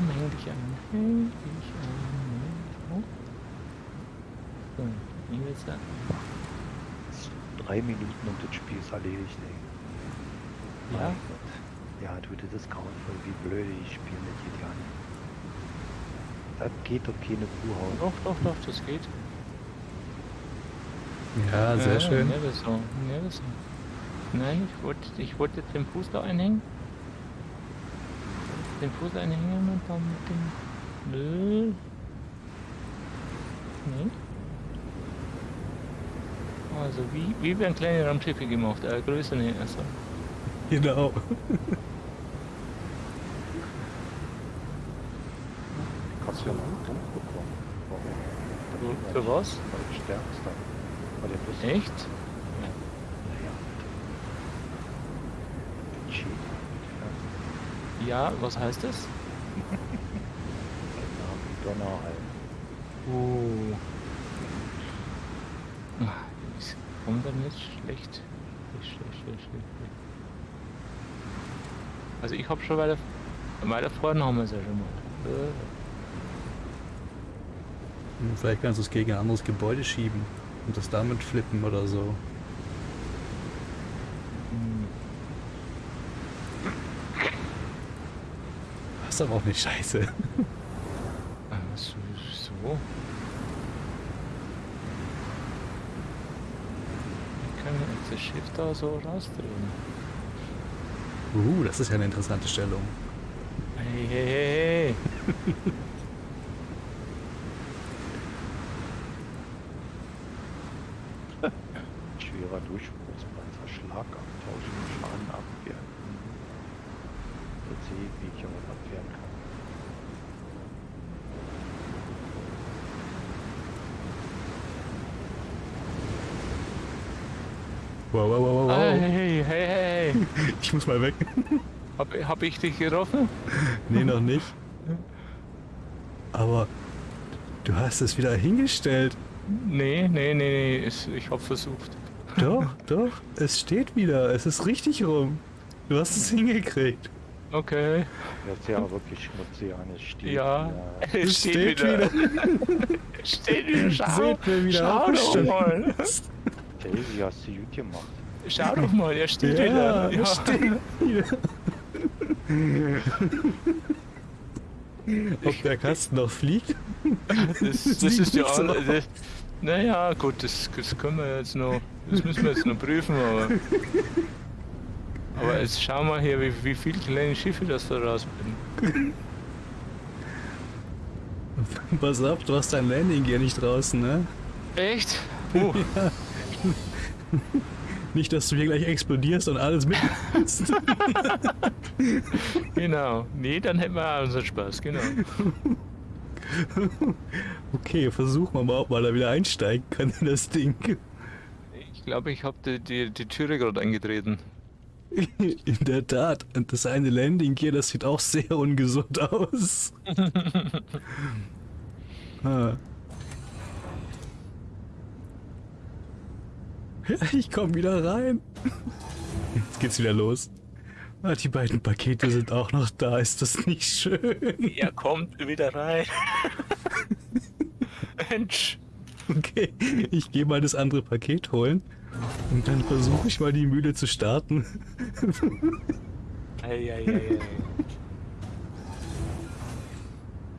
Komm, häng dich an. Häng dich an. Oh. So, ich will sagen. Drei Minuten und das Spiel ist erledigt, ey. Ja? Ja, du, das ist grauenvoll, wie blöd ich spiele mit GTA nicht. Das geht doch keine Kuh hauen. Doch, doch, doch, das geht. Ja, sehr ja, schön. Ja, das so. Ja, das so. Nein, ich wollte, ich wollte den Fuß da einhängen. Den Fuß einhängen und dann mit dem... Nö. Nee. Also wie, wie werden kleine Raumschiffe gemacht? Äh, größer nicht. Also. Genau. Kannst du ja mal einen Punkt bekommen. Warum? Für, was? Weil du stärkst dann. Echt? Naja. Cheat. Ja, was heißt das? Ja. Donner halt. Oh. Ah, Ist kommt dann nicht schlecht. Schlecht, schlecht, schlecht, schlecht. Also ich habe schon weiter, weiter vorne haben wir es ja schon mal. Äh, Hm, Vielleicht kannst du es gegen ein anderes Gebäude schieben und das damit flippen oder so. hm. Das ist aber auch nicht scheiße. So, so. Ich kann jetzt das Schiff da so rausdrehen. Uh, das ist ja eine interessante Stellung. Hey, hey, hey, hey. Schwerer Durchbruchspanzer, Schlagabtausch und Schaden abwehren. Sehe ich, wie ich auch abwehren kann. Wow, wow, wow, wow. Hey, wow. hey, hey, hey. Ich muss mal weg. Hab, hab ich dich getroffen? Nee, noch nicht. Aber du hast es wieder hingestellt. Nee, nee, nee, nee. Ich hab versucht. Doch, doch. Es steht wieder. Es ist richtig rum. Du hast es hingekriegt. Okay. Jetzt ja wirklich schmutzig an, es steht. Ja. wieder. Es steht, wieder. Es steht wieder. Schau, Seht, wer wieder schau doch mal. Davy, hast du gut gemacht. Schau doch mal, er steht Ja, wieder. es steht wieder. Ob der Kasten noch fliegt? Das, das ist ja so das, Naja, gut, das, das können wir jetzt noch. Das müssen wir jetzt noch prüfen, aber. Aber jetzt schau mal hier, wie, wie viele kleine Schiffe das da rausbringen. Pass auf, du hast dein Landing Gear nicht draußen, ne? Echt? Puh. Nicht, dass du hier gleich explodierst und alles mit. Genau. Nee, dann hätten wir auch unseren Spaß, genau. Okay, versuchen wir mal, ob man da wieder einsteigen kann in das Ding. Ich glaube, ich habe die, die, die Türe gerade eingetreten. In der Tat. Und das eine Landing Gear, das sieht auch sehr ungesund aus. ah. Ja, ich komme wieder rein. Jetzt geht's wieder los. Ah, die beiden Pakete sind auch noch da. Ist das nicht schön? Er kommt wieder rein. Mensch. Okay, ich gehe mal das andere Paket holen. Und dann versuche ich mal die Mühle zu starten. Ei, ei, ei, ei.